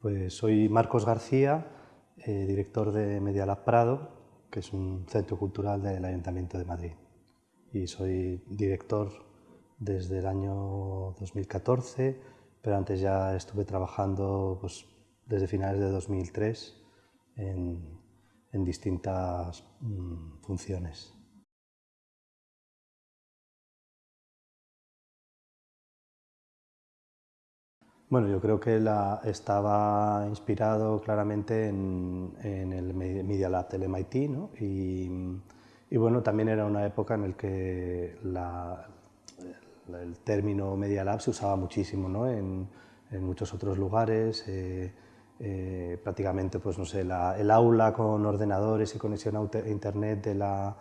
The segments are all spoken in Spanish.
Pues soy Marcos García, eh, director de Media Lab Prado, que es un centro cultural del Ayuntamiento de Madrid. Y soy director desde el año 2014, pero antes ya estuve trabajando pues, desde finales de 2003 en, en distintas mm, funciones. Bueno, yo creo que la, estaba inspirado claramente en, el Media Lab del MIT, ¿no? y, bueno, también era una época en la que el término Media Lab se usaba muchísimo ¿no? en, muchos otros lugares, eh, eh, prácticamente pues, no sé, el aula con ordenadores y conexión a internet de, la,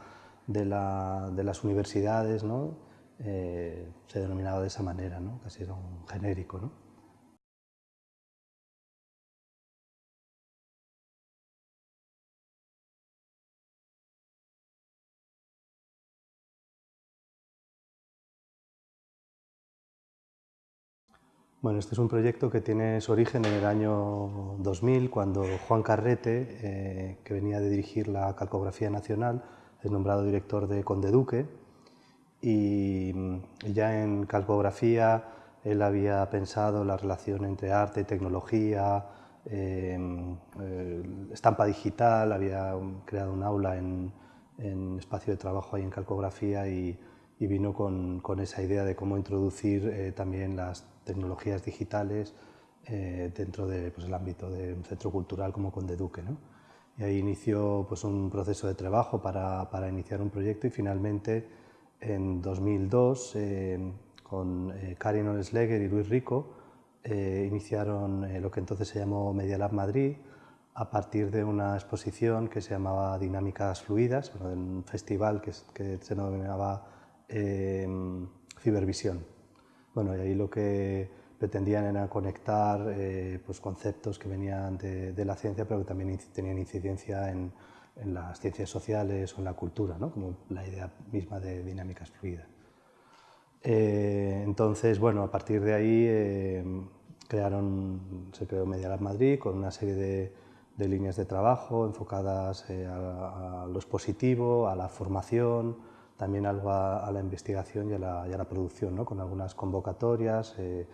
de, la, de las universidades ¿no? Eh, se denominaba de esa manera, ¿no? casi era un genérico. ¿no? Bueno, este es un proyecto que tiene su origen en el año 2000, cuando Juan Carrete, eh, que venía de dirigir la Calcografía Nacional, es nombrado director de Conde Duque, y, ya en calcografía él había pensado la relación entre arte y tecnología, em, eh, estampa digital, había creado un aula en, espacio de trabajo ahí en calcografía y, vino con, esa idea de cómo introducir eh, también las tecnologías digitales eh, dentro del pues, ámbito de un centro cultural como Conde Duque. ¿no? Y ahí inició pues, un proceso de trabajo para, para, iniciar un proyecto y finalmente en 2002 eh, con eh, Karin Olesleger y Luis Rico iniciaron lo que entonces se llamó Media Lab Madrid a partir de una exposición que se llamaba Dinámicas Fluidas, un festival que, que se denominaba Cibervisión. Bueno, y ahí lo que pretendían era conectar eh, pues conceptos que venían de, la ciencia, pero que también tenían incidencia en, las ciencias sociales o en la cultura, ¿no? como la idea misma de dinámicas fluidas. Eh, entonces, bueno, a partir de ahí eh, crearon, se creó Media Lab Madrid con una serie de, líneas de trabajo enfocadas a, a, lo expositivo, a la formación, también algo a, la investigación y a la, producción, ¿no? con algunas convocatorias eh,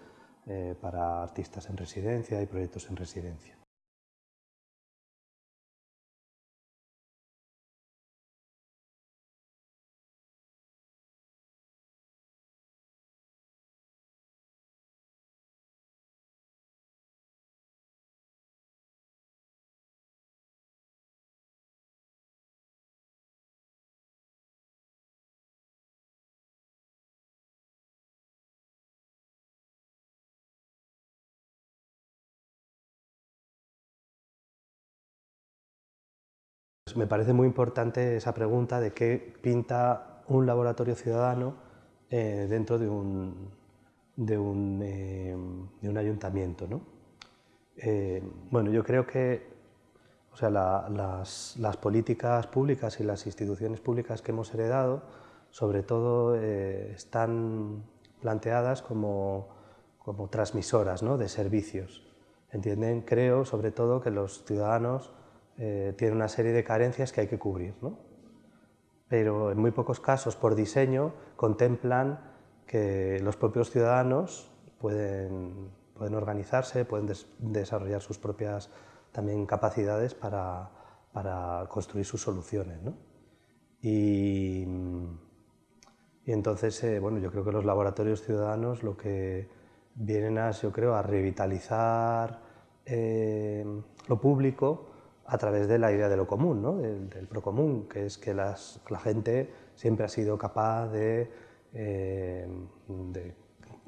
eh, para artistas en residencia y proyectos en residencia. Me parece muy importante esa pregunta de qué pinta un laboratorio ciudadano eh, dentro de un, de un, eh, de un ayuntamiento. ¿no? Eh, bueno, yo creo que o sea, las, las, políticas públicas y las instituciones públicas que hemos heredado, sobre todo, están planteadas como, como transmisoras ¿no? de servicios. Entienden, creo, sobre todo, que los ciudadanos eh, tiene una serie de carencias que hay que cubrir. ¿no? Pero en muy pocos casos, por diseño, contemplan que los propios ciudadanos pueden, pueden organizarse, pueden desarrollar sus propias también capacidades para, para construir sus soluciones. ¿no? Y, y, entonces, eh, bueno, yo creo que los laboratorios ciudadanos lo que vienen a, yo creo, a revitalizar eh, lo público, a través de la idea de lo común, ¿no? del, procomún, que es que la gente siempre ha sido capaz de, eh,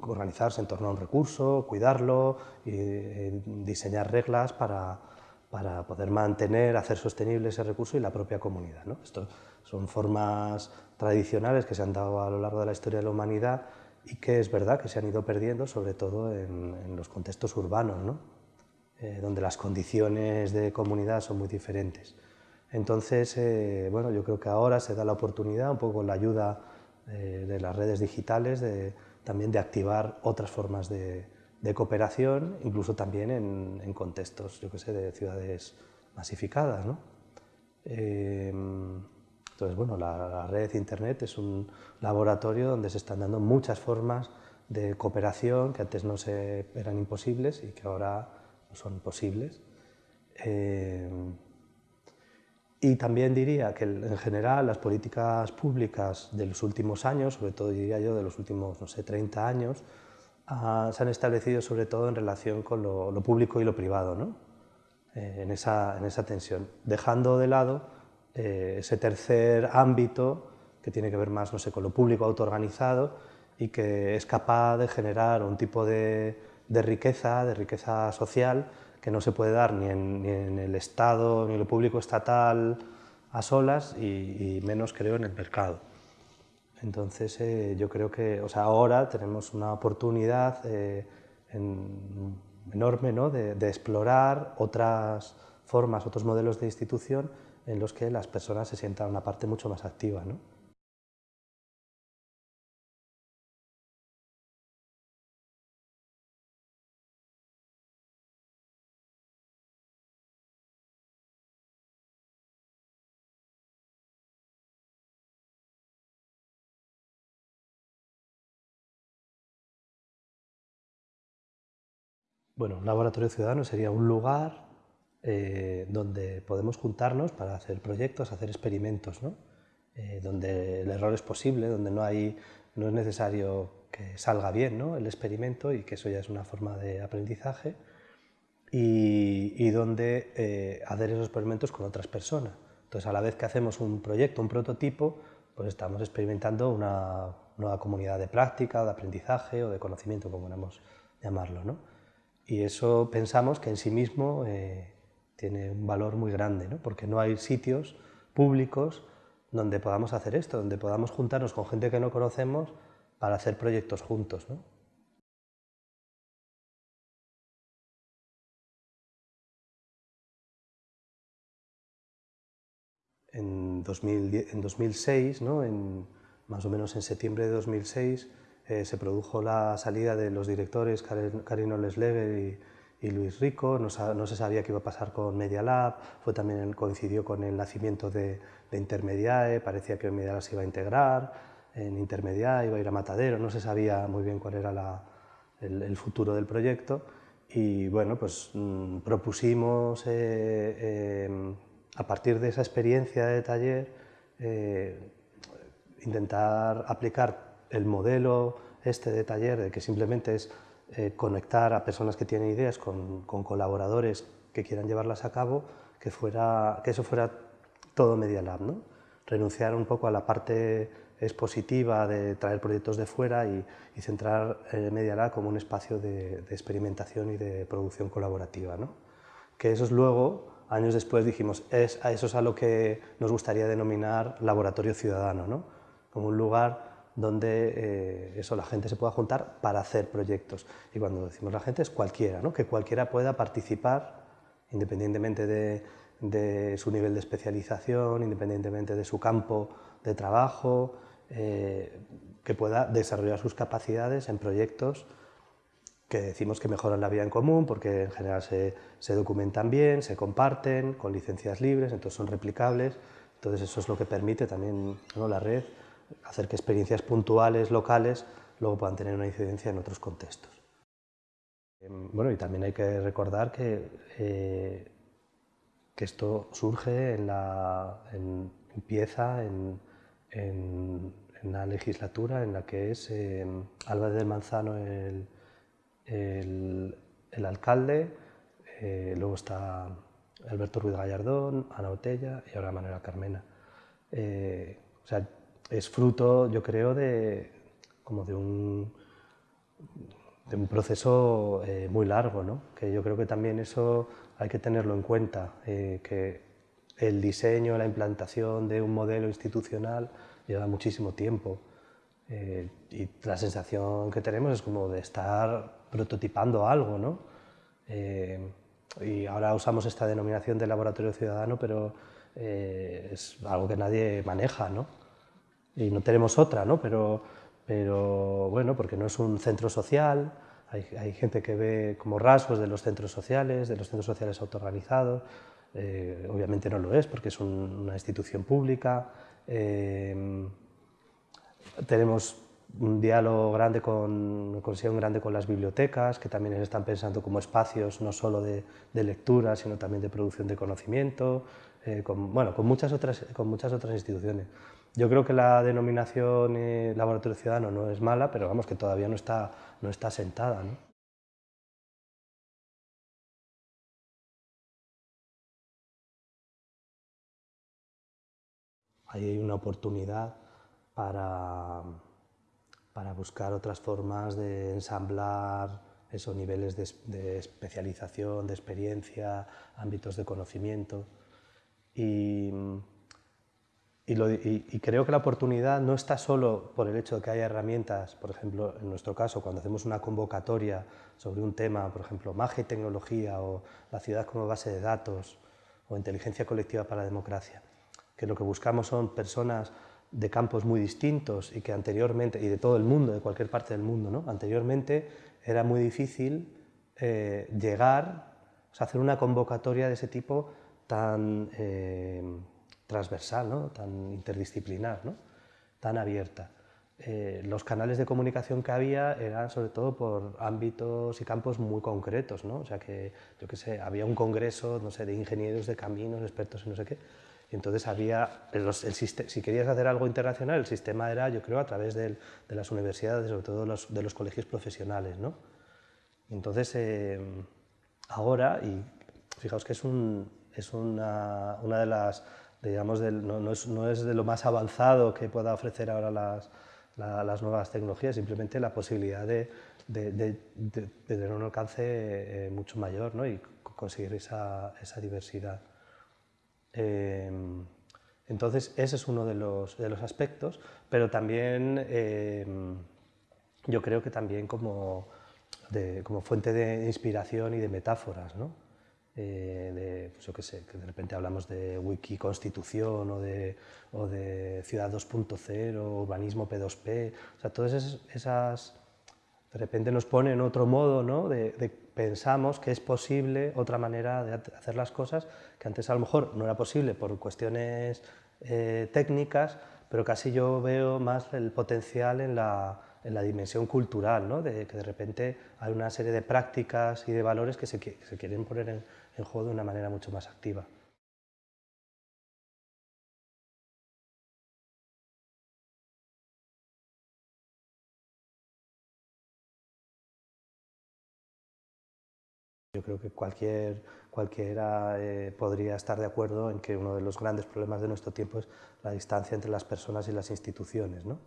organizarse en torno a un recurso, cuidarlo y eh, diseñar reglas para, para, poder mantener, hacer sostenible ese recurso y la propia comunidad. ¿no? Esto son formas tradicionales que se han dado a lo largo de la historia de la humanidad y que es verdad que se han ido perdiendo, sobre todo en, en los contextos urbanos. ¿no? Eh, donde las condiciones de comunidad son muy diferentes. Entonces, eh, bueno, yo creo que ahora se da la oportunidad, un poco con la ayuda eh, de las redes digitales, de, también de activar otras formas de, cooperación, incluso también en, contextos, yo que sé, de ciudades masificadas. ¿no? Eh, entonces, bueno, la, red Internet es un laboratorio donde se están dando muchas formas de cooperación que antes no se, eran imposibles y que ahora son posibles. Eh, y también diría que en general las políticas públicas de los últimos años, sobre todo diría yo de los últimos, no sé, 30 años, ah, se han establecido sobre todo en relación con lo, público y lo privado, ¿no? Eh, en, esa, en, esa, tensión, dejando de lado eh, ese tercer ámbito que tiene que ver más no sé, con lo público autoorganizado y que es capaz de generar un tipo de, riqueza, de riqueza social, que no se puede dar ni en, el Estado, ni en lo público estatal a solas y, menos creo en el mercado. Entonces eh, yo creo que o sea, ahora tenemos una oportunidad eh, enorme ¿no? de, de explorar otras formas, otros modelos de institución en los que las personas se sientan una parte mucho más activa. ¿no? Bueno, un laboratorio ciudadano sería un lugar eh, donde podemos juntarnos para hacer proyectos, hacer experimentos, ¿no? Eh, donde el error es posible, donde no, hay, no es necesario que salga bien ¿no? el experimento y que eso ya es una forma de aprendizaje, y, donde eh, hacer esos experimentos con otras personas. Entonces, a la vez que hacemos un proyecto, un prototipo, pues estamos experimentando una nueva comunidad de práctica, de aprendizaje o de conocimiento, como queramos llamarlo. ¿no? Y eso pensamos que en sí mismo tiene un valor muy grande, ¿no? porque no hay sitios públicos donde podamos hacer esto, donde podamos juntarnos con gente que no conocemos para hacer proyectos juntos. ¿no? En, 2006, ¿no? en, más o menos en septiembre de 2006, eh, se produjo la salida de los directores Karin Ollesleger y Luis Rico, no, se sabía qué iba a pasar con Media Lab, fue también coincidió con el nacimiento de, Intermediae, parecía que Media Lab se iba a integrar, en Intermediae iba a ir a Matadero, no se sabía muy bien cuál era el, futuro del proyecto. Y bueno, pues mm, propusimos eh, em, a partir de esa experiencia de taller eh, intentar aplicar el modelo este de taller, de que simplemente es eh, conectar a personas que tienen ideas con, colaboradores que quieran llevarlas a cabo, que, fuera, que eso fuera todo Media Lab. ¿no? Renunciar un poco a la parte expositiva de traer proyectos de fuera y, centrar eh, Media Lab como un espacio de, experimentación y de producción colaborativa. ¿no? Que eso es luego, años después dijimos, es, eso es a lo que nos gustaría denominar laboratorio ciudadano, ¿no? como un lugar donde eh, eso, la gente se pueda juntar para hacer proyectos. Y cuando decimos la gente es cualquiera, ¿no? que cualquiera pueda participar independientemente de, su nivel de especialización, independientemente de su campo de trabajo, eh, que pueda desarrollar sus capacidades en proyectos que decimos que mejoran la vida en común porque en general se, se documentan bien, se comparten con licencias libres, entonces son replicables, entonces eso es lo que permite también ¿no? la red hacer que experiencias puntuales, locales, luego puedan tener una incidencia en otros contextos. Em, bueno, y también hay que recordar que, eh, que esto surge en la, empieza en, en, la legislatura en la que es em, Álvarez del Manzano el, el, alcalde, eh, luego está Alberto Ruiz Gallardón, Ana Otella y ahora Manuela Carmena. Eh, o sea, es fruto, yo creo, de, como de un, de un proceso eh, muy largo, ¿no? que yo creo que también eso hay que tenerlo en cuenta, eh, que el diseño, la implantación de un modelo institucional lleva muchísimo tiempo eh, y la sensación que tenemos es como de estar prototipando algo, ¿no? y ahora usamos esta denominación de laboratorio ciudadano, pero es algo que nadie maneja, ¿no? Y no tenemos otra, ¿no? Pero, pero bueno, porque no es un centro social, Hay, gente que ve como rasgos de los centros sociales, de los centros sociales autoorganizados, eh, obviamente no lo es porque es una institución pública. Eh, tenemos un diálogo grande con, una grande con las bibliotecas, que también están pensando como espacios no solo de, lectura, sino también de producción de conocimiento, eh, con, bueno, con, muchas otras, con muchas otras instituciones. Yo creo que la denominación eh, laboratorio ciudadano no es mala, pero vamos, que todavía no está, no está sentada. ¿no? Ahí hay una oportunidad para para buscar otras formas de ensamblar esos niveles de, especialización, de experiencia, ámbitos de conocimiento. Y, creo que la oportunidad no está solo por el hecho de que haya herramientas, por ejemplo, en nuestro caso, cuando hacemos una convocatoria sobre un tema, por ejemplo, magia y tecnología o la ciudad como base de datos o inteligencia colectiva para la democracia, que lo que buscamos son personas de campos muy distintos y que anteriormente, y de todo el mundo, de cualquier parte del mundo, ¿no? anteriormente era muy difícil eh, llegar, o hacer una convocatoria de ese tipo tan eh, transversal, ¿no? tan interdisciplinar, ¿no? tan abierta. Eh, los canales de comunicación que había eran sobre todo por ámbitos y campos muy concretos, ¿no? o sea que, yo qué sé, había un congreso, no sé, de ingenieros de caminos, expertos en no sé qué, entonces había, el, si querías hacer algo internacional, el sistema era, yo creo, a través de las universidades, sobre todo los, de los colegios profesionales. ¿no? Entonces, eh, ahora, y fijaos que es, un, es una, una, de las, digamos, no, no, es, no, es, de lo más avanzado que pueda ofrecer ahora las, las nuevas tecnologías, simplemente la posibilidad de, tener un alcance eh, mucho mayor ¿no? y conseguir esa, esa diversidad. Em, entonces, ese es uno de los, los aspectos, pero también em, yo creo que también como, como fuente de inspiración y de metáforas, ¿no? Eh, de, pues yo qué sé, que de repente hablamos de wiki constitución o de, o de ciudad 2.0, urbanismo P2P, o sea, todas esas, de repente nos ponen otro modo ¿no? de, de pensamos que es posible otra manera de hacer las cosas que antes a lo mejor no era posible por cuestiones eh, técnicas, pero casi yo veo más el potencial en la, en la dimensión cultural, ¿no? de que de repente hay una serie de prácticas y de valores que se, se quieren poner en, en juego de una manera mucho más activa. Yo creo que cualquier, cualquiera eh, podría estar de acuerdo en que uno de los grandes problemas de nuestro tiempo es la distancia entre las personas y las instituciones. ¿no?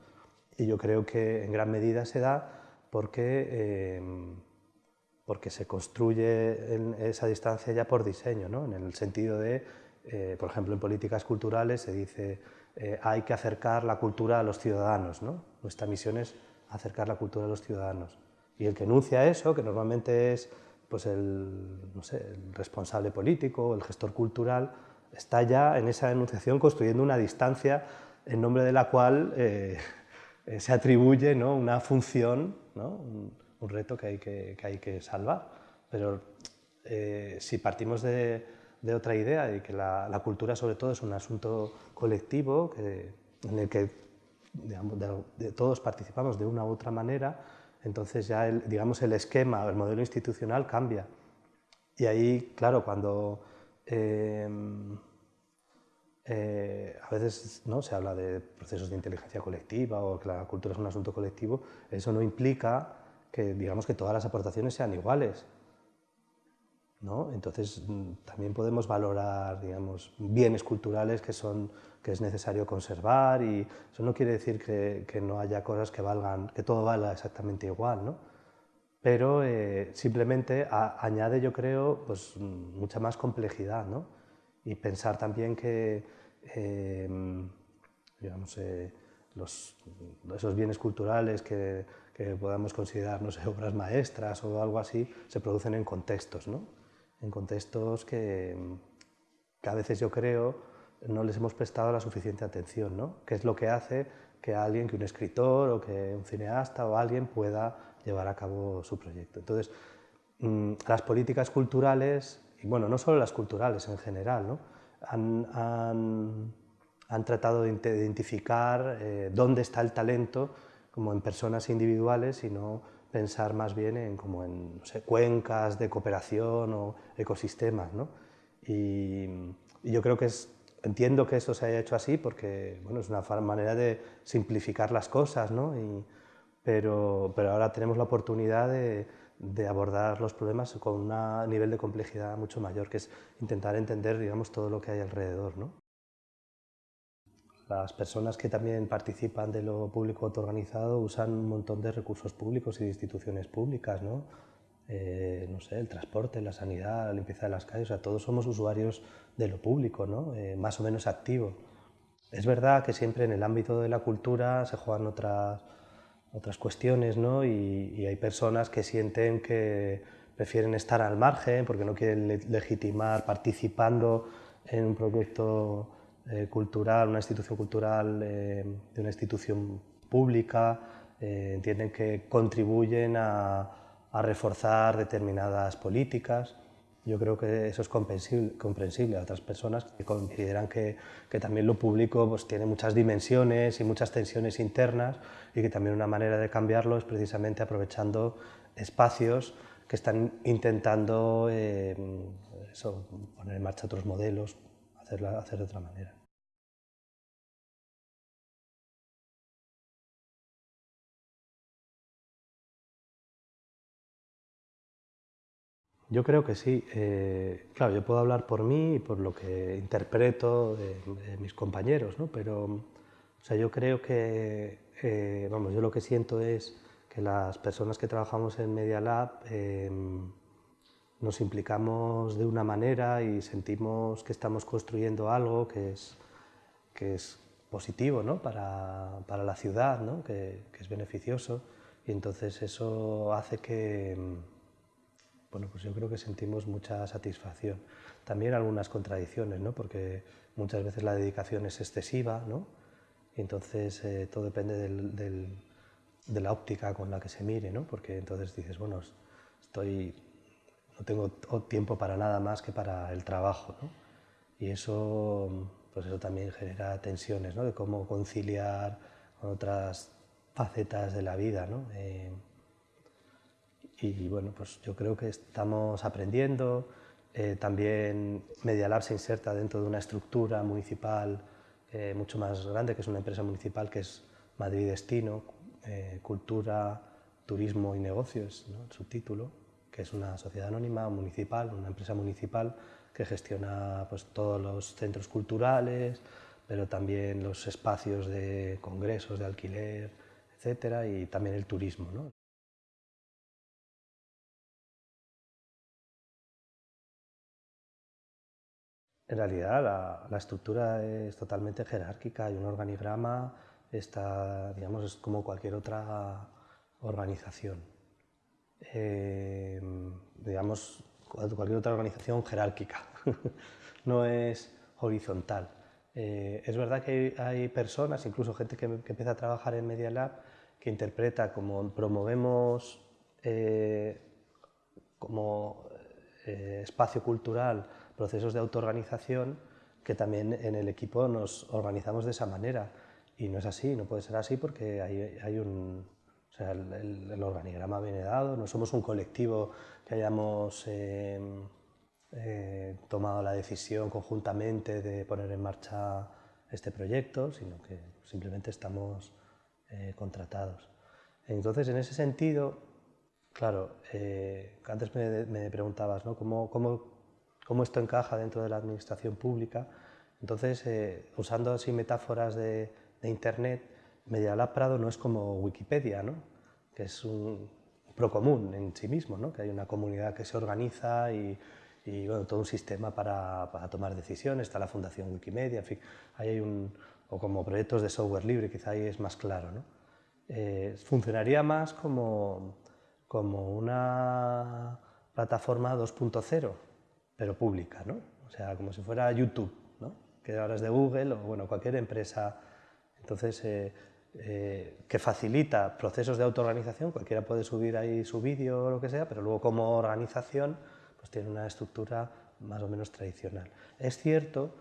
Y yo creo que en gran medida se da porque, eh, porque se construye en esa distancia ya por diseño, ¿no? en el sentido de, eh, por ejemplo, en políticas culturales se dice hay que acercar la cultura a los ciudadanos. ¿no? Nuestra misión es acercar la cultura a los ciudadanos. Y el que enuncia eso, que normalmente es pues el, no sé, el responsable político, el gestor cultural, está ya en esa enunciación construyendo una distancia en nombre de la cual eh, eh, se atribuye ¿no? una función, ¿no? Un, reto que hay que, que, hay que salvar. Pero eh, si partimos de, otra idea y que la, cultura sobre todo es un asunto colectivo en el que todos participamos de una u otra manera, entonces ya el, digamos, el esquema, el modelo institucional cambia. Y ahí, claro, cuando em, eh, a veces ¿no? se habla de procesos de inteligencia colectiva o que la cultura es un asunto colectivo, eso no implica que, digamos, que todas las aportaciones sean iguales. ¿no? Entonces mm, también podemos valorar digamos, bienes culturales que, son, que es necesario conservar y eso no quiere decir que, que no haya cosas que valgan, que todo valga exactamente igual, ¿no? pero eh, simplemente añade, yo creo, pues, mucha más complejidad ¿no? y pensar también que em, digamos, eh, los, esos bienes culturales que, que podamos considerar no sé, obras maestras o algo así se producen en contextos. ¿no? en contextos que, a veces yo creo no les hemos prestado la suficiente atención, ¿no? que es lo que hace que alguien, que un escritor o que un cineasta o alguien pueda llevar a cabo su proyecto. Entonces, mm, las políticas culturales, y bueno, no solo las culturales en general, ¿no? han, tratado de identificar eh, dónde está el talento como en personas individuales y no pensar más bien en, como en cuencas de cooperación o ecosistemas. ¿no? Y, yo creo que es, entiendo que esto se haya hecho así porque bueno, es una manera de simplificar las cosas, ¿no? y, pero, pero ahora tenemos la oportunidad de, de abordar los problemas con un nivel de complejidad mucho mayor, que es intentar entender digamos, todo lo que hay alrededor. ¿no? Las personas que también participan de lo público autoorganizado usan un montón de recursos públicos y de instituciones públicas, ¿no? Eh, no sé, el transporte, la sanidad, la limpieza de las calles, o sea, todos somos usuarios de lo público, ¿no? Eh, más o menos activo. Es verdad que siempre en el ámbito de la cultura se juegan otras otras cuestiones, ¿no? Y, hay personas que sienten que prefieren estar al margen porque no quieren legitimar participando en un proyecto eh, cultural, una institución cultural eh, de una institución pública, eh, entienden que contribuyen a, a reforzar determinadas políticas. Yo creo que eso es comprensible, a otras personas que consideran que, que, también lo público pues, tiene muchas dimensiones y muchas tensiones internas y que también una manera de cambiarlo es precisamente aprovechando espacios que están intentando eh, poner en marcha otros modelos, hacerla, hacer de otra manera. Yo creo que sí. Eh, claro, yo puedo hablar por mí y por lo que interpreto de, mis compañeros, ¿no? pero o sea, yo creo que, eh, vamos, yo lo que siento es que las personas que trabajamos en Media Lab em, nos implicamos de una manera y sentimos que estamos construyendo algo que es, que es positivo ¿no? para, para, la ciudad, ¿no? que, que es beneficioso y entonces eso hace que bueno, pues yo creo que sentimos mucha satisfacción. También algunas contradicciones, ¿no? porque muchas veces la dedicación es excesiva, ¿no? entonces eh, todo depende de la óptica con la que se mire, ¿no? porque entonces dices, bueno, estoy, no tengo tiempo para nada más que para el trabajo. ¿no? Y eso, pues eso también genera tensiones, ¿no? de cómo conciliar con otras facetas de la vida. ¿no? Eh, y bueno, pues yo creo que estamos aprendiendo. Eh, también Media Lab se inserta dentro de una estructura municipal eh, mucho más grande, que es una empresa municipal que es Madrid Destino, eh, Cultura, Turismo y Negocios, ¿no? el subtítulo, que es una sociedad anónima municipal, una empresa municipal que gestiona pues, todos los centros culturales, pero también los espacios de congresos, de alquiler, etcétera, y también el turismo. En realidad la, estructura es totalmente jerárquica, hay un organigrama, está, digamos, es como cualquier otra organización. Eh, digamos, cualquier otra organización jerárquica, no es horizontal. Eh, es verdad que hay, personas, incluso gente que, empieza a trabajar en Media Lab, que interpreta como promovemos eh, como espacio cultural procesos de autoorganización que también en el equipo nos organizamos de esa manera. Y no es así, no puede ser así porque hay, hay un... O sea, el, organigrama viene dado, no somos un colectivo que hayamos em, eh, tomado la decisión conjuntamente de poner en marcha este proyecto, sino que simplemente estamos eh, contratados. Entonces, en ese sentido, claro, eh, antes me, me preguntabas ¿no? ¿Cómo, cómo cómo esto encaja dentro de la administración pública. Entonces, eh, usando así metáforas de, Internet, Media Lab Prado no es como Wikipedia, ¿no? que es un procomún en sí mismo, ¿no? que hay una comunidad que se organiza y, bueno, todo un sistema para, para, tomar decisiones, está la Fundación Wikimedia, en fin, ahí hay un, o como proyectos de software libre, quizá ahí es más claro. ¿no? Eh, funcionaría más como, como una plataforma 2.0, pero pública, ¿no? O sea, como si fuera YouTube, ¿no? Que ahora es de Google o bueno, cualquier empresa. Entonces, eh, eh, que facilita procesos de autoorganización, cualquiera puede subir ahí su vídeo o lo que sea, pero luego como organización pues tiene una estructura más o menos tradicional. Es cierto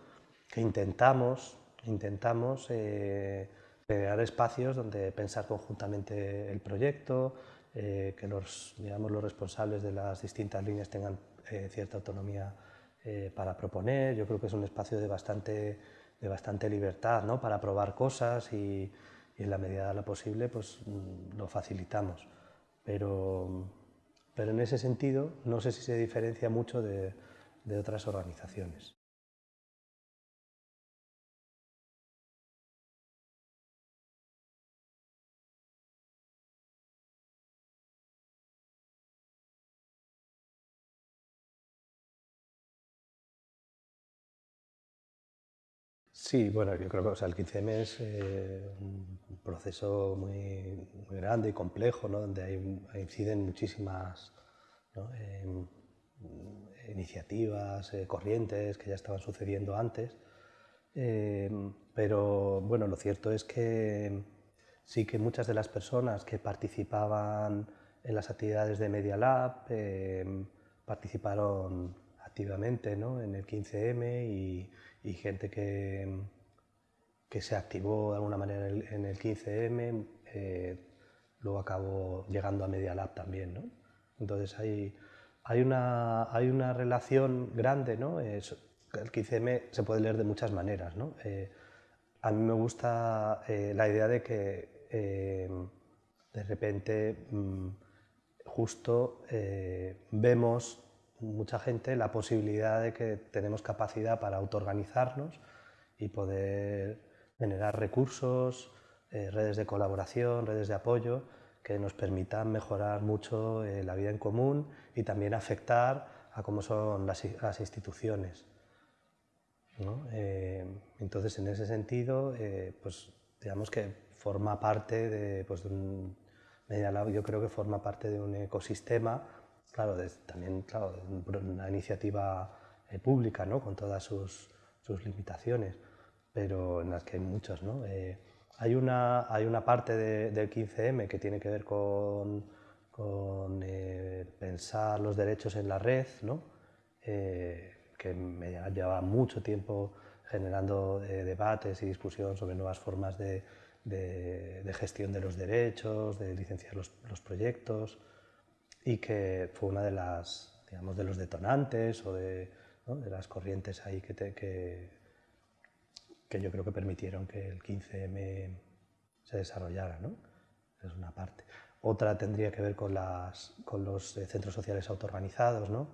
que intentamos, intentamos eh, crear espacios donde pensar conjuntamente el proyecto, eh, que los, digamos, los responsables de las distintas líneas tengan cierta autonomía para proponer. Yo creo que es un espacio de bastante, de bastante libertad ¿no? para probar cosas y, y en la medida de lo posible pues mm, lo facilitamos. Pero, pero en ese sentido no sé si se diferencia mucho de, de otras organizaciones. Sí, bueno, yo creo que o sea, el 15M es eh, un proceso muy, grande y complejo, ¿no? donde hay, inciden muchísimas em, iniciativas, eh, corrientes que ya estaban sucediendo antes. Em, pero bueno, lo cierto es que sí que muchas de las personas que participaban en las actividades de Media Lab em, participaron activamente ¿no? en el 15M y, gente que, que, se activó de alguna manera en el, 15M, eh, luego acabó llegando a Media Lab también. ¿no? Entonces hay, hay, una, hay una relación grande, ¿no? el 15M se puede leer de muchas maneras. ¿no? Eh, a mí me gusta eh, la idea de que de repente mm, justo vemos mucha gente la posibilidad de que tenemos capacidad para autoorganizarnos y poder generar recursos, eh, redes de colaboración, redes de apoyo que nos permitan mejorar mucho eh, la vida en común y también afectar a cómo son las, instituciones. Eh, entonces, en ese sentido, pues digamos que forma parte de, pues, de un, yo creo que forma parte de un ecosistema claro, también claro, una iniciativa eh, pública, ¿no? con todas sus, sus, limitaciones, pero en las que hay muchas. ¿no? Eh, hay, una, hay una parte del 15M que tiene que ver con, con eh, pensar los derechos en la red, ¿no? que me lleva mucho tiempo generando debates y discusión sobre nuevas formas de, de, de, gestión de los derechos, de licenciar los, los proyectos y que fue una de las, digamos, de los detonantes o de, de las corrientes ahí que, que, que, yo creo que permitieron que el 15M se desarrollara, ¿no? Es una parte. Otra tendría que ver con, las, con los eh, centros sociales autoorganizados, ¿no?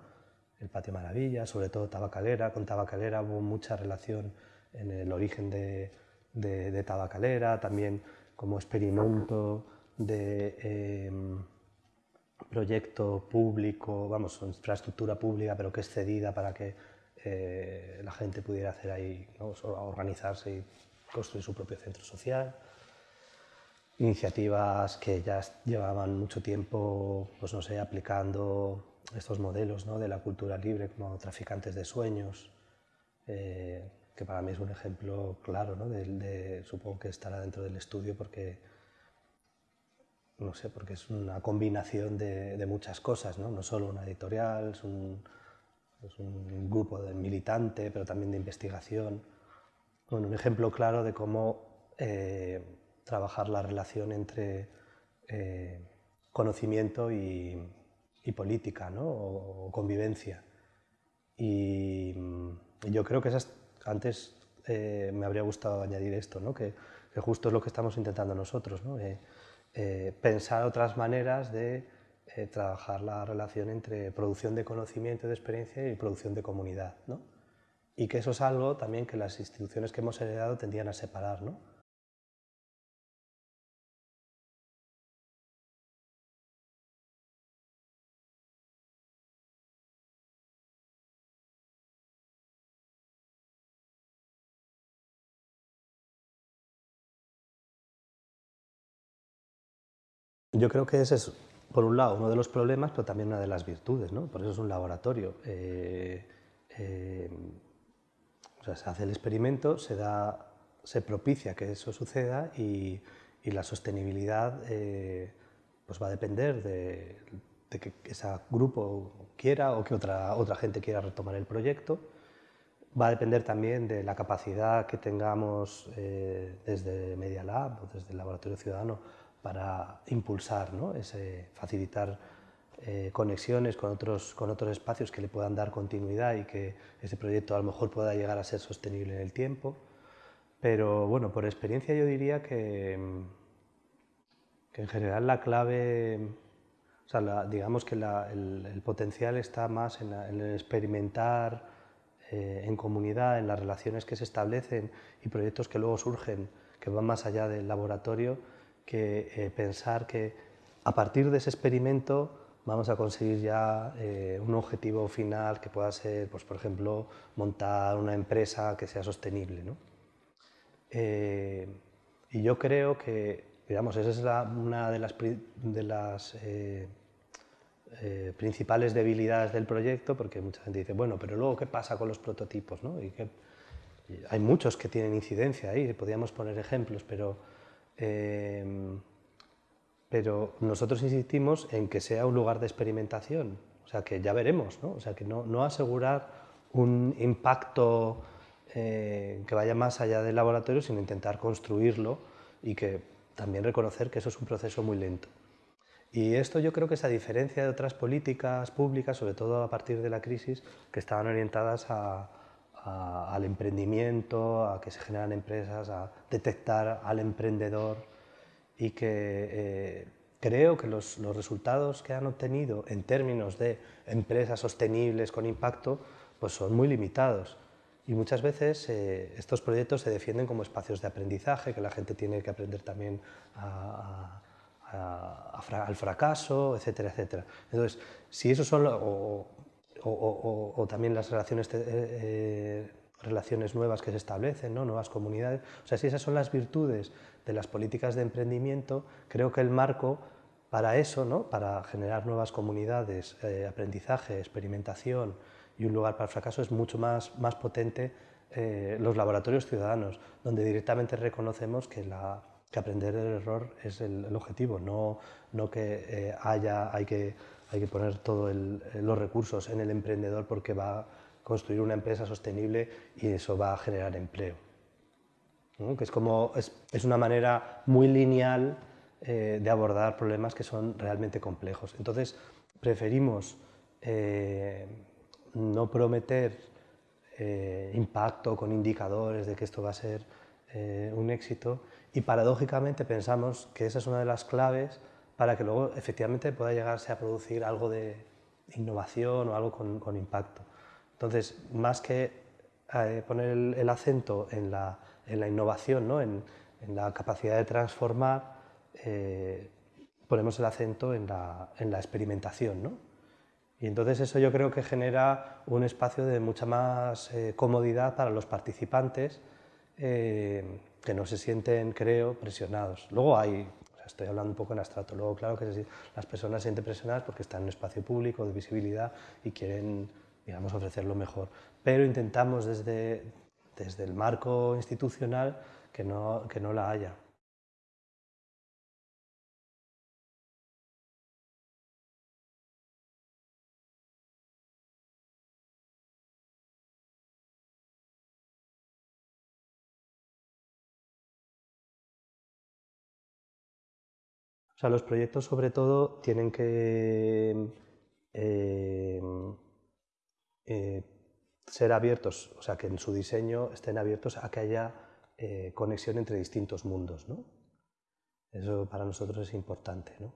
El Patio Maravilla, sobre todo Tabacalera. Con Tabacalera hubo mucha relación en el origen de, de, Tabacalera, también como experimento de... Em, proyecto público, vamos, infraestructura pública, pero que es cedida para que eh, la gente pudiera hacer ahí, organizarse y construir su propio centro social. Iniciativas que ya llevaban mucho tiempo, pues no sé, aplicando estos modelos ¿no? de la cultura libre como traficantes de sueños, eh, que para mí es un ejemplo claro, ¿no? de, supongo que estará dentro del estudio porque no sé, porque es una combinación de, muchas cosas, ¿no? no solo una editorial, es un, grupo de militante, pero también de investigación. Bueno, un ejemplo claro de cómo eh, trabajar la relación entre eh, conocimiento y, política, ¿no? o, convivencia. Y, yo creo que esas, antes eh, me habría gustado añadir esto, ¿no? que, justo es lo que estamos intentando nosotros. ¿no? Eh, pensar otras maneras de eh, trabajar la relación entre producción de conocimiento de experiencia y producción de comunidad. ¿no? Y que eso es algo también que las instituciones que hemos heredado tendían a separar. ¿no? Yo creo que ese es, por un lado, uno de los problemas, pero también una de las virtudes, ¿no? Por eso es un laboratorio. Eh, eh, o sea, se hace el experimento, se, da, se propicia que eso suceda y, y la sostenibilidad eh, pues va a depender de, que ese grupo quiera o que otra, otra gente quiera retomar el proyecto. Va a depender también de la capacidad que tengamos eh, desde Media Lab o desde el Laboratorio Ciudadano para impulsar, ¿no? Ese, facilitar eh, conexiones con otros, con otros espacios que le puedan dar continuidad y que ese proyecto a lo mejor pueda llegar a ser sostenible en el tiempo. Pero bueno, por experiencia yo diría que, que en general la clave, o sea, digamos que el, potencial está más en, el experimentar eh, en comunidad, en las relaciones que se establecen y proyectos que luego surgen, que van más allá del laboratorio, que eh, pensar que a partir de ese experimento vamos a conseguir ya eh, un objetivo final que pueda ser, pues, por ejemplo, montar una empresa que sea sostenible. ¿no? y yo creo que Digamos, esa es una de las, de las eh, eh, principales debilidades del proyecto, porque mucha gente dice, bueno, pero luego, ¿qué pasa con los prototipos? ¿no? Y que, hay muchos que tienen incidencia ahí, podríamos poner ejemplos, pero, eh, pero nosotros insistimos en que sea un lugar de experimentación, o sea, que ya veremos, ¿no? o sea, que no, no asegurar un impacto que vaya más allá del laboratorio, sino intentar construirlo y que también reconocer que eso es un proceso muy lento. Y esto yo creo que es a diferencia de otras políticas públicas, sobre todo a partir de la crisis, que estaban orientadas al emprendimiento, a que se generan empresas, a detectar al emprendedor y que eh, creo que los, los, resultados que han obtenido en términos de empresas sostenibles con impacto pues son muy limitados. Y muchas veces eh, estos proyectos se defienden como espacios de aprendizaje, que la gente tiene que aprender también al fracaso, etcétera, etcétera. Entonces, si eso son, o, también las relaciones, eh, eh, relaciones nuevas que se establecen, ¿no? nuevas comunidades, o sea, si esas son las virtudes de las políticas de emprendimiento, creo que el marco para eso, ¿no? para generar nuevas comunidades, aprendizaje, experimentación, y un lugar para el fracaso es mucho más, más potente eh, los laboratorios ciudadanos, donde directamente reconocemos que, la, que aprender del error es el, objetivo, no, no que eh, haya, hay que, hay que poner todos los recursos en el emprendedor porque va a construir una empresa sostenible y eso va a generar empleo. Que es, como, es, es, una manera muy lineal eh, de abordar problemas que son realmente complejos. Entonces, preferimos no prometer eh, impacto con indicadores de que esto va a ser eh, un éxito y paradójicamente pensamos que esa es una de las claves para que luego efectivamente pueda llegarse a producir algo de innovación o algo con, impacto. Entonces, más que eh, poner el, acento en la, innovación, ¿no? en, la capacidad de transformar, ponemos el acento en la, en la experimentación. ¿no? Y entonces eso yo creo que genera un espacio de mucha más eh, comodidad para los participantes eh, que no se sienten, creo, presionados. Luego hay, estoy hablando un poco en abstracto, luego claro que las personas se sienten presionadas porque están en un espacio público de visibilidad y quieren, digamos, ofrecer lo mejor. Pero intentamos desde, desde el marco institucional que no, que no la haya. O sea, los proyectos sobre todo tienen que eh, eh, ser abiertos, o sea, que en su diseño estén abiertos a que haya eh, conexión entre distintos mundos, ¿no? Eso para nosotros es importante, ¿no?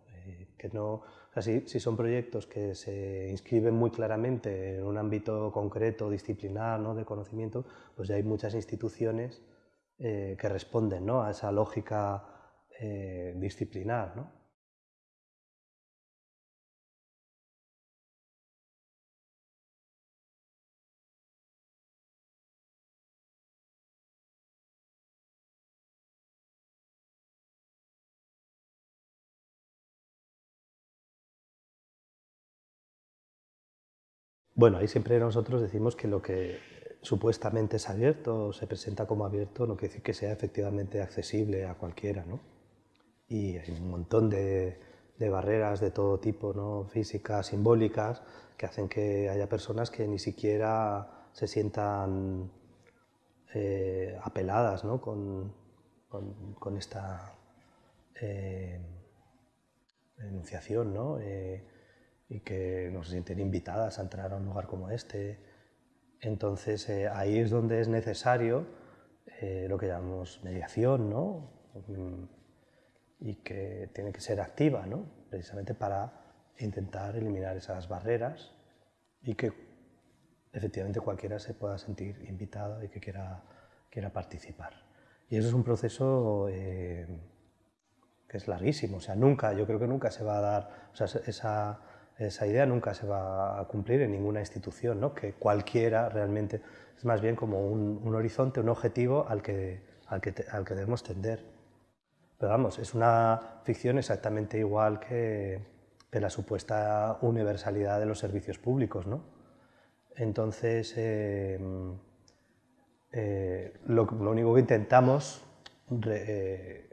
que no o si, si, son proyectos que se inscriben muy claramente en un ámbito concreto, disciplinar, ¿no? de conocimiento, pues ya hay muchas instituciones que responden ¿no? a esa lógica eh, disciplinar. ¿no? Bueno, ahí siempre nosotros decimos que lo que supuestamente es abierto o se presenta como abierto no quiere decir que sea efectivamente accesible a cualquiera, ¿no? Y hay un montón de, barreras de todo tipo, ¿no? físicas, simbólicas, que hacen que haya personas que ni siquiera se sientan eh, apeladas ¿no? con, con, esta eh, enunciación ¿no? Eh, y que no se sienten invitadas a entrar a un lugar como este. Entonces ahí es donde es necesario lo que llamamos mediación, ¿no? Y que tiene que ser activa, ¿no? precisamente para intentar eliminar esas barreras y que efectivamente cualquiera se pueda sentir invitado y que quiera, quiera participar. Y eso es un proceso eh, que es larguísimo, o sea, nunca, yo creo que nunca se va a dar, o sea, esa, esa idea nunca se va a cumplir en ninguna institución, ¿no? que cualquiera realmente, es más bien como un, un horizonte, un objetivo al que, al que, al que debemos tender. Pero vamos, es una ficción exactamente igual que, de la supuesta universalidad de los servicios públicos. ¿no? Entonces, eh, eh, lo, único que intentamos, eh,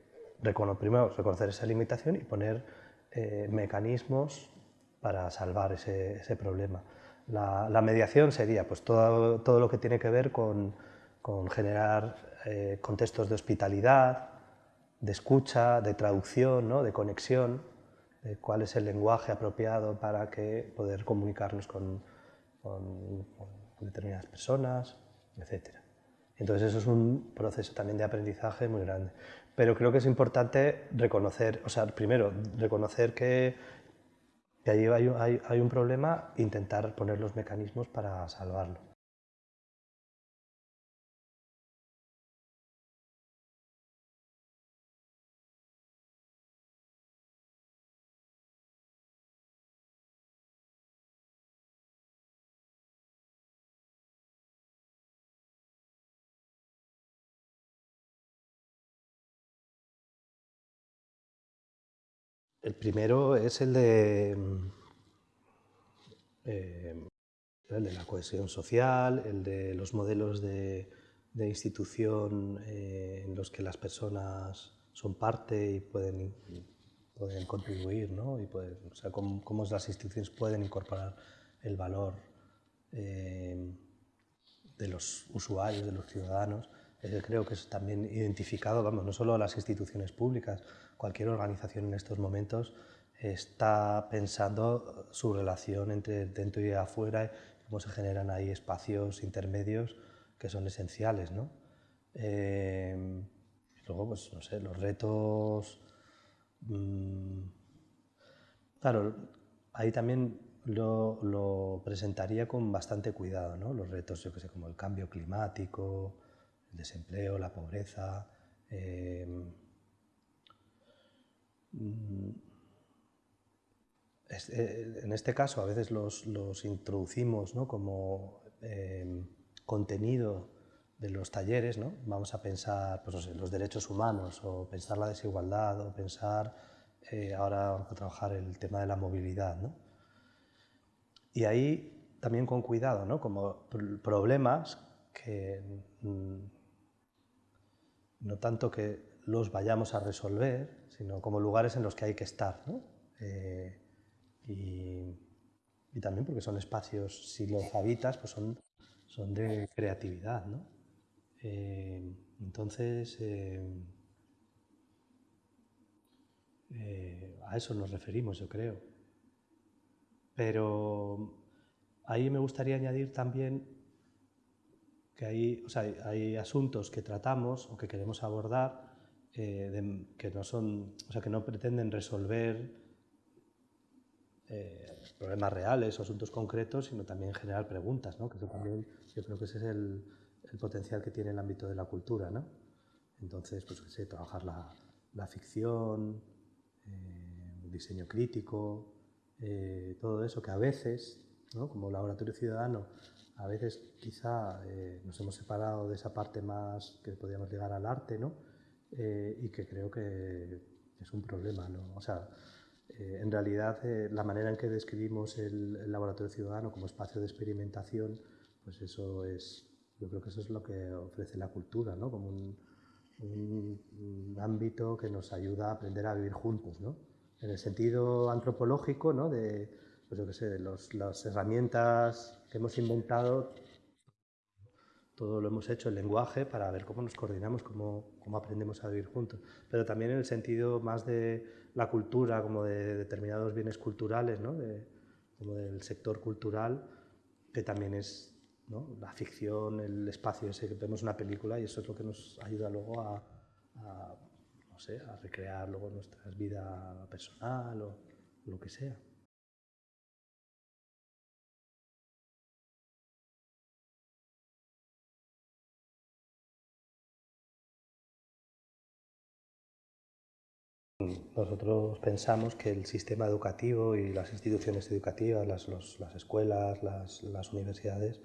primero, reconocer esa limitación y poner mecanismos para salvar ese, problema. La, mediación sería pues, todo, todo, lo que tiene que ver con, con generar contextos de hospitalidad, de escucha, de traducción, ¿no? de conexión, cuál es el lenguaje apropiado para que poder comunicarnos con, determinadas personas, etc. Entonces eso es un proceso también de aprendizaje muy grande. Pero creo que es importante reconocer, o sea, primero, reconocer que, que ahí hay, hay un problema, intentar poner los mecanismos para salvarlo. El primero es el de, mm, eh, el de la cohesión social, el de los modelos de, institución eh, en los que las personas son parte y pueden, pueden contribuir, ¿no? y pueden, o sea, cómo, cómo, las instituciones pueden incorporar el valor eh, de los usuarios, de los ciudadanos. creo que es también identificado, vamos, no solo a las instituciones públicas, cualquier organización en estos momentos está pensando su relación entre dentro y afuera, cómo se generan ahí espacios intermedios que son esenciales. ¿no? Eh, luego, pues, no sé, los retos... Mm, claro, ahí también lo, presentaría con bastante cuidado, ¿no? Los retos, yo que sé, como el cambio climático, el desempleo, la pobreza... Eh, en este caso a veces los, introducimos como em, contenido de los talleres, ¿no? vamos a pensar pues, los derechos humanos o pensar la desigualdad o pensar, eh, ahora vamos trabajar el tema de la movilidad. Y ahí también con cuidado, ¿no? como problemas que mm, no tanto que los vayamos a resolver, sino como lugares en los que hay que estar. ¿no? Eh, y, también porque son espacios, si los habitas, pues son, son de creatividad. ¿no? Eh, entonces, eh, a eso nos referimos, yo creo. Pero ahí me gustaría añadir también que hay, o sea, hay asuntos que tratamos o que queremos abordar eh, que, no son, o sea, que no pretenden resolver eh, problemas reales o asuntos concretos, sino también generar preguntas, ¿no? que también, yo creo que ese es el, el, potencial que tiene el ámbito de la cultura. ¿no? Entonces, pues, sé, trabajar la, la ficción, eh, el diseño crítico, todo eso que a veces, ¿no? como laboratorio ciudadano, a veces quizá nos hemos separado de esa parte más que podríamos llegar al arte, ¿no? Eh, y que creo que es un problema. ¿no? O sea, eh, en realidad, eh, la manera en que describimos el, laboratorio ciudadano como espacio de experimentación, pues eso es, yo creo que eso es lo que ofrece la cultura, ¿no? como un, un, ámbito que nos ayuda a aprender a vivir juntos, ¿no? En el sentido antropológico, ¿no? De, pues yo qué sé, las herramientas que hemos inventado, todo lo hemos hecho, el lenguaje, para ver cómo nos coordinamos, cómo, cómo aprendemos a vivir juntos. Pero también en el sentido más de la cultura, como de determinados bienes culturales, ¿no? como del sector cultural, que también es la ficción, el espacio ese que vemos en una película y eso es lo que nos ayuda luego a, no sé, a recrear luego nuestra vida personal o lo que sea. Nosotros pensamos que el sistema educativo y las instituciones educativas, las, las escuelas, las, las universidades,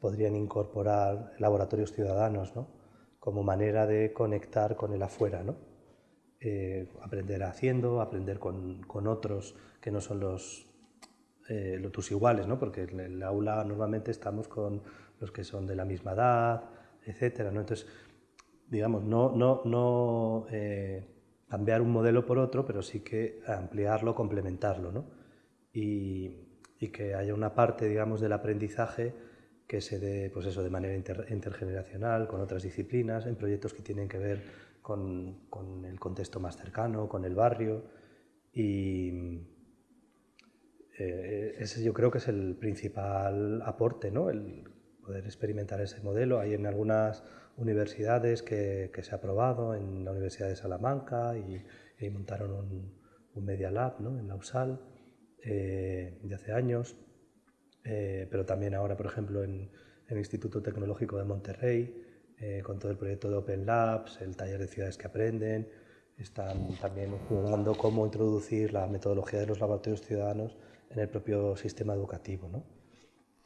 podrían incorporar laboratorios ciudadanos ¿no? como manera de conectar con el afuera, ¿no? Eh, aprender haciendo, aprender con, con, otros que no son los, eh, tus iguales, ¿no? porque en el aula normalmente estamos con los que son de la misma edad, etc. ¿no? Entonces, digamos, no, no, no eh, cambiar un modelo por otro, pero sí que ampliarlo, complementarlo, ¿no? y, y que haya una parte, digamos, del aprendizaje que se dé pues eso, de manera intergeneracional, con otras disciplinas, en proyectos que tienen que ver con, con, el contexto más cercano, con el barrio. Y eh, ese yo creo que es el principal aporte, ¿no? el poder experimentar ese modelo. Hay en algunas universidades que, que se ha probado, en la Universidad de Salamanca, y, montaron un, un, Media Lab ¿no? en la USAL eh, de hace años eh, pero también ahora, por ejemplo, en, el Instituto Tecnológico de Monterrey, eh, con todo el proyecto de Open Labs, el taller de ciudades que aprenden, están también jugando cómo introducir la metodología de los laboratorios ciudadanos en el propio sistema educativo. ¿no?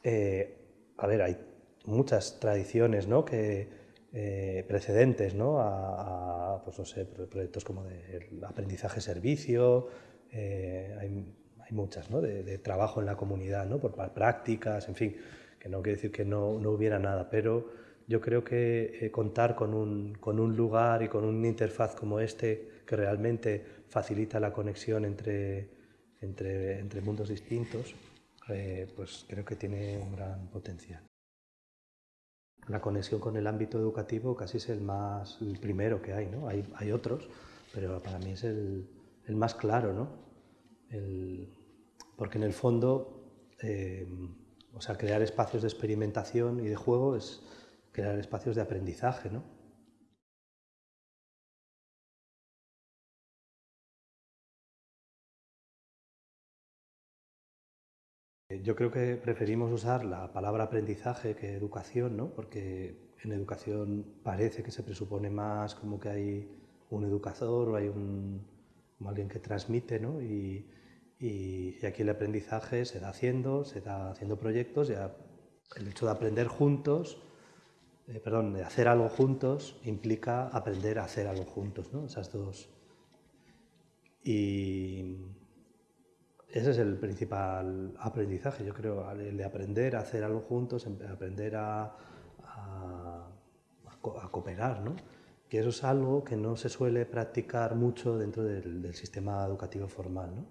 Eh, a ver, hay muchas tradiciones ¿no? que, precedentes ¿no? a, pues, no sé, proyectos como de aprendizaje-servicio, hay muchas, ¿no? de, trabajo en la comunidad, ¿no? por prácticas, en fin, que no quiere decir que no, no hubiera nada, pero yo creo que eh, contar con un, con un, lugar y con una interfaz como este que realmente facilita la conexión entre, entre, entre mundos distintos, eh, pues creo que tiene un gran potencial. La conexión con el ámbito educativo casi es el más primero que hay, ¿no? Hay, hay otros, pero para mí es el, el más claro, ¿no? Porque en el fondo, eh, o sea, crear espacios de experimentación y de juego es crear espacios de aprendizaje, ¿no? Yo creo que preferimos usar la palabra aprendizaje que educación, ¿no? porque en educación parece que se presupone más como que hay un educador o hay un, alguien que transmite, ¿no? y, y, aquí el aprendizaje se da haciendo, se da haciendo proyectos, el hecho de aprender juntos, eh, perdón, de hacer algo juntos implica aprender a hacer algo juntos, ¿no? Esas dos. Ese es el principal aprendizaje, yo creo, el de aprender a hacer algo juntos, aprender a, cooperar, ¿no? Que eso es algo que no se suele practicar mucho dentro del, sistema educativo formal, ¿no?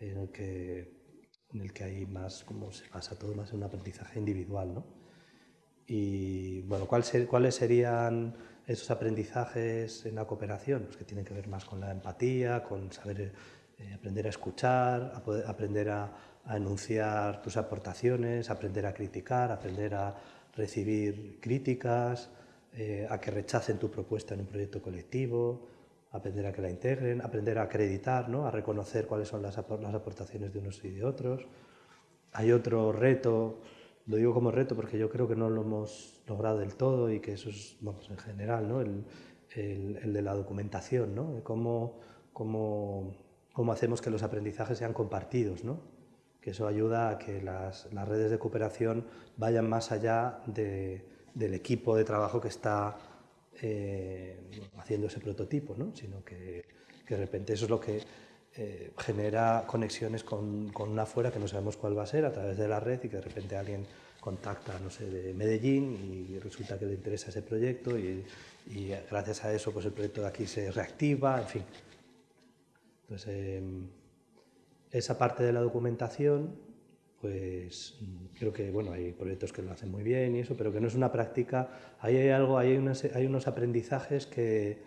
en el que, en el que hay más, como se pasa todo más en un aprendizaje individual. ¿no? Y bueno, ¿cuáles serían esos aprendizajes en la cooperación? Pues que tienen que ver más con la empatía, con saber eh, aprender a escuchar, a aprender a, a, enunciar tus aportaciones, aprender a criticar, aprender a recibir críticas, eh, a que rechacen tu propuesta en un proyecto colectivo, aprender a que la integren, aprender a acreditar, ¿no? a reconocer cuáles son las, aportaciones de unos y de otros. Hay otro reto, lo digo como reto porque yo creo que no lo hemos logrado del todo y que eso es, en general, ¿no? el, el, de la documentación, ¿no? cómo, cómo, cómo, hacemos que los aprendizajes sean compartidos, ¿no? que eso ayuda a que las, las redes de cooperación vayan más allá de, del equipo de trabajo que está eh, haciendo ese prototipo, ¿no? sino que, que, de repente eso es lo que eh, genera conexiones con, con, una fuera que no sabemos cuál va a ser a través de la red y que de repente alguien contacta, no sé, de Medellín y resulta que le interesa ese proyecto y, y gracias a eso pues el proyecto de aquí se reactiva, en fin. Entonces, em, esa parte de la documentación, pues creo que bueno, hay proyectos que lo hacen muy bien y eso, pero que no es una práctica, ahí hay algo, hay, hay unos aprendizajes que,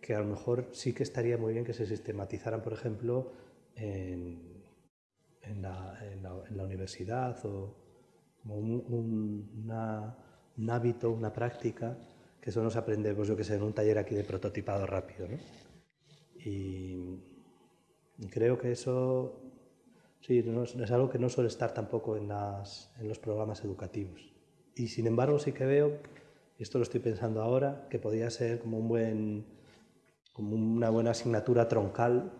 que, a lo mejor sí que estaría muy bien que se sistematizaran, por ejemplo, en, en, la, en, la, universidad o como un, un hábito, una práctica que eso nos aprende, pues yo que sé, en un taller aquí de prototipado rápido. ¿no? Y creo que eso sí, no, es algo que no suele estar tampoco en, las, en los programas educativos. Y sin embargo sí que veo, esto lo estoy pensando ahora, que podría ser como, un buen, como una buena asignatura troncal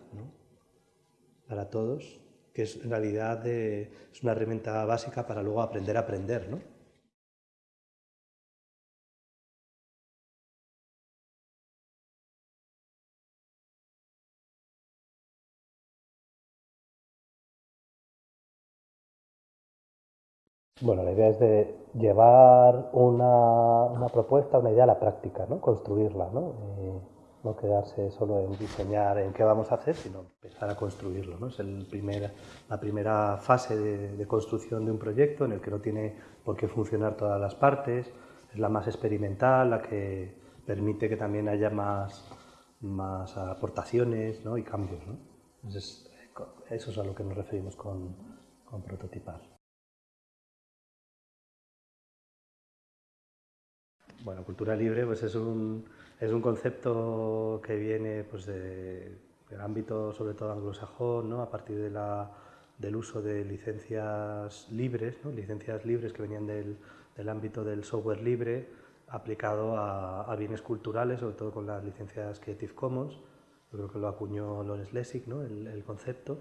para todos, que es en realidad es una herramienta básica para luego aprender a aprender. ¿no? Bueno, la idea es de llevar una, una propuesta, una idea a la práctica, ¿no? construirla, ¿no? Eh, no quedarse solo en diseñar en qué vamos a hacer, sino empezar a construirlo. ¿no? Es el primer, la primera fase de, de, construcción de un proyecto en el que no tiene por qué funcionar todas las partes, es la más experimental, la que permite que también haya más, más aportaciones ¿no? y cambios. ¿no? Entonces, eso es a lo que nos referimos con, con prototipar. Bueno, cultura libre pues es un, es un concepto que viene pues, de, del ámbito sobre todo anglosajón, ¿no? a partir de la, del uso de licencias libres, ¿no? licencias libres que venían del, del, ámbito del software libre aplicado a, a, bienes culturales, sobre todo con las licencias Creative Commons. Yo creo que lo acuñó Lawrence Lessig, ¿no? el, el concepto.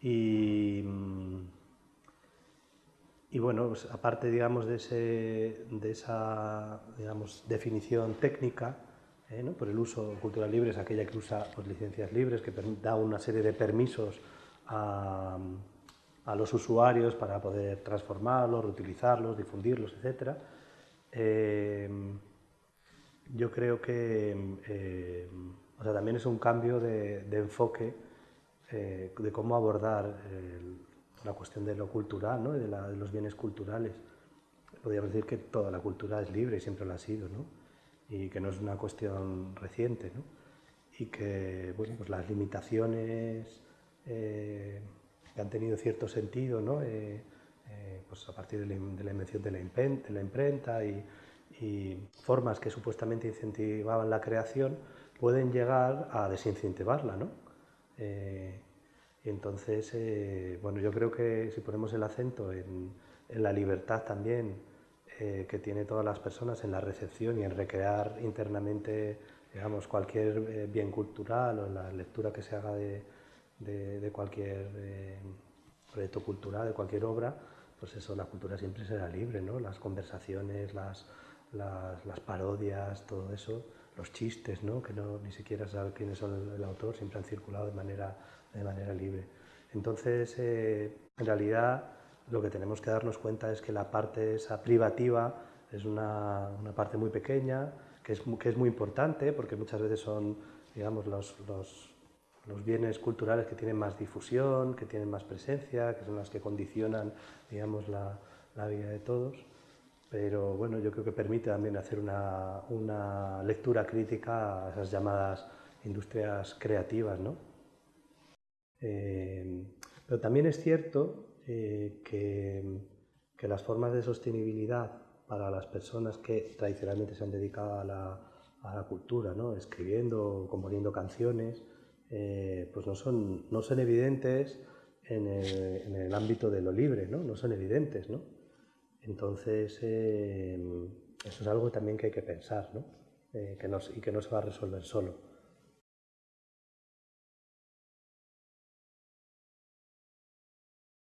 Y, y bueno, pues aparte digamos, de, ese, de esa digamos, definición técnica, eh, ¿no? por el uso cultural libre es aquella que usa pues, licencias libres, que da una serie de permisos a, a, los usuarios para poder transformarlos, reutilizarlos, difundirlos, etc. Eh, yo creo que eh, o sea, también es un cambio de, de enfoque eh, de cómo abordar el, la cuestión de lo cultural, ¿no? de, la, de, los bienes culturales. Podríamos decir que toda la cultura es libre y siempre lo ha sido, ¿no? y que no es una cuestión reciente, ¿no? y que bueno, pues las limitaciones eh, que han tenido cierto sentido ¿no? Eh, eh, pues a partir de la, de la invención de la, imprenta, de la imprenta y, y, formas que supuestamente incentivaban la creación, pueden llegar a desincentivarla. ¿no? Entonces, eh, bueno, yo creo que si ponemos el acento en, en la libertad también eh, que tienen todas las personas en la recepción y en recrear internamente, digamos, cualquier eh, bien cultural o en la lectura que se haga de, de, de cualquier eh, proyecto cultural, de cualquier obra, pues eso, la cultura siempre será libre, ¿no? Las conversaciones, las, las, las parodias, todo eso, los chistes, ¿no? Que no, ni siquiera sabe quién es el, el autor, siempre han circulado de manera de manera libre. Entonces, eh, en realidad, lo que tenemos que darnos cuenta es que la parte esa privativa es una, una parte muy pequeña, que es, que es, muy importante, porque muchas veces son, digamos, los, los, los, bienes culturales que tienen más difusión, que tienen más presencia, que son las que condicionan, digamos, la, la vida de todos. Pero bueno, yo creo que permite también hacer una, una lectura crítica a esas llamadas industrias creativas, ¿no? Eh, pero también es cierto eh, que, que, las formas de sostenibilidad para las personas que tradicionalmente se han dedicado a la, a la cultura, ¿no? escribiendo, componiendo canciones, eh, pues no son, no son evidentes en el, ámbito de lo libre, no, no son evidentes. ¿no? Entonces, eh, eso es algo también que hay que pensar ¿no? Eh, que no, y que no se va a resolver solo.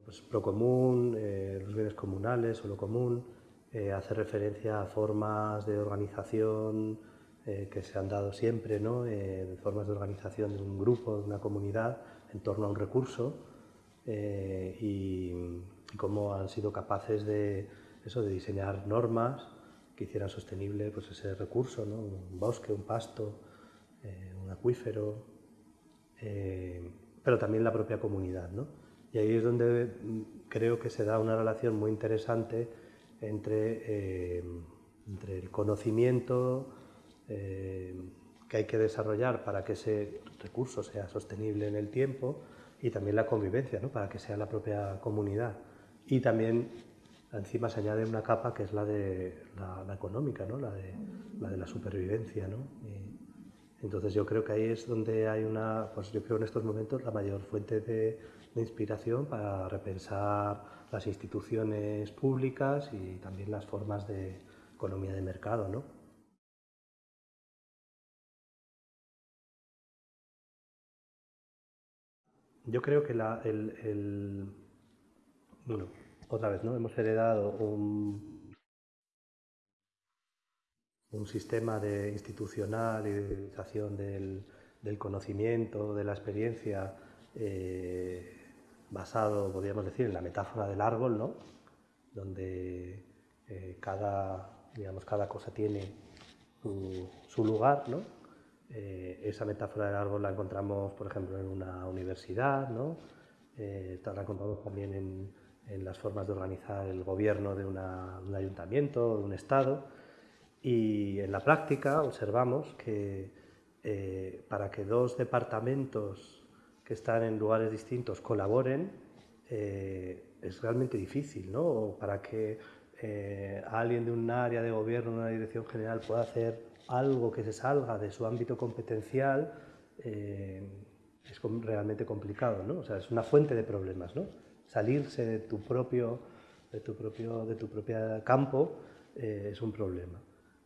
Pues, Procomún, eh, los bienes comunales o lo común, eh, hace referencia a formas de organización eh, que se han dado siempre, ¿no? Formas de organización de un grupo, de una comunidad en torno a un recurso y, y, cómo han sido capaces de, eso, de diseñar normas que hicieran sostenible pues, ese recurso, ¿no? un bosque, un pasto, un acuífero, pero también la propia comunidad. ¿no? Y ahí es donde mm, creo que se da una relación muy interesante entre, entre el conocimiento que hay que desarrollar para que ese recurso sea sostenible en el tiempo y también la convivencia, ¿no? para que sea la propia comunidad. Y también encima se añade una capa que es la de la, económica, ¿no? la, de, la de la supervivencia. ¿no? entonces yo creo que ahí es donde hay una, pues yo creo en estos momentos la mayor fuente de, inspiración para repensar las instituciones públicas y también las formas de economía de mercado. ¿no? Yo creo que la, el, Bueno, otra vez, ¿no? Hemos heredado un, un sistema de institucional y de utilización del, del conocimiento, de la experiencia, eh, basado, podríamos decir, en la metáfora del árbol, ¿no? Donde eh, cada, digamos, cada cosa tiene su, su lugar, ¿no? Eh, esa metáfora del árbol la encontramos, por ejemplo, en una universidad, ¿no? Eh, la encontramos también en, las formas de organizar el gobierno de, un ayuntamiento, de un Estado. Y en la práctica observamos que eh, para que dos departamentos que están en lugares distintos colaboren, es realmente difícil, ¿no? Para que alguien de un área de gobierno, una dirección general, pueda hacer algo que se salga de su ámbito competencial eh, es realmente complicado, ¿no? O sea, es una fuente de problemas, ¿no? Salirse de tu propio, de tu propio, de tu propio campo eh, es un problema.